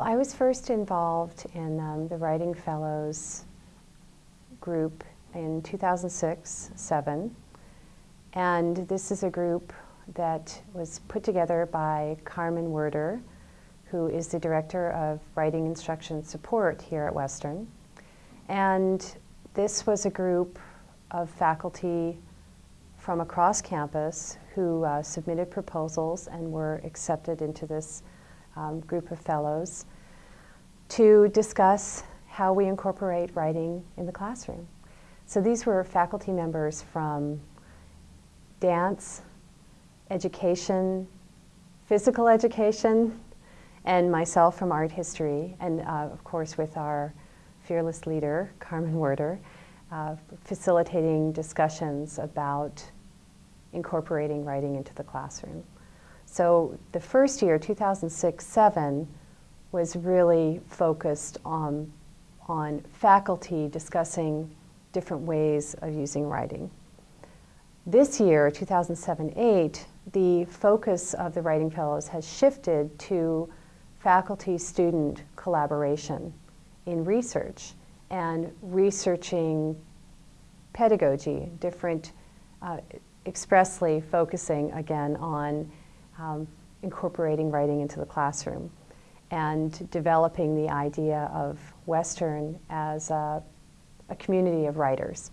Well, I was first involved in um, the Writing Fellows group in 2006-7. And this is a group that was put together by Carmen Werder, who is the Director of Writing Instruction Support here at Western. And this was a group of faculty from across campus who uh, submitted proposals and were accepted into this um, group of fellows to discuss how we incorporate writing in the classroom. So these were faculty members from dance, education, physical education, and myself from art history, and uh, of course with our fearless leader, Carmen Werder, uh, facilitating discussions about incorporating writing into the classroom. So the first year, 2006-7, was really focused on, on faculty discussing different ways of using writing. This year, 2007-8, the focus of the Writing Fellows has shifted to faculty-student collaboration in research and researching pedagogy, different, uh, expressly focusing again on um, incorporating writing into the classroom and developing the idea of Western as a, a community of writers.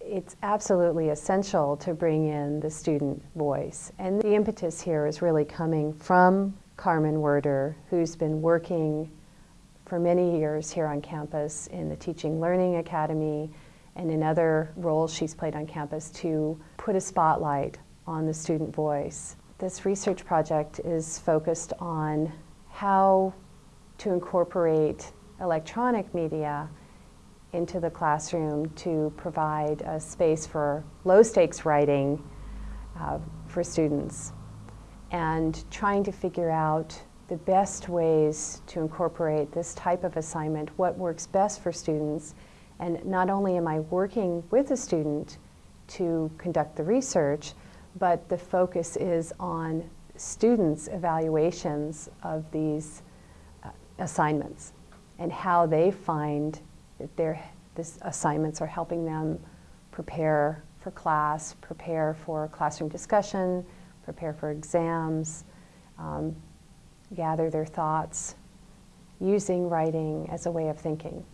It's absolutely essential to bring in the student voice. And the impetus here is really coming from Carmen Werder, who's been working for many years here on campus in the Teaching Learning Academy and in other roles she's played on campus to put a spotlight on the student voice. This research project is focused on how to incorporate electronic media into the classroom to provide a space for low-stakes writing uh, for students and trying to figure out the best ways to incorporate this type of assignment, what works best for students, and not only am I working with a student to conduct the research, but the focus is on students' evaluations of these uh, assignments and how they find that their this assignments are helping them prepare for class, prepare for classroom discussion, prepare for exams, um, gather their thoughts, using writing as a way of thinking.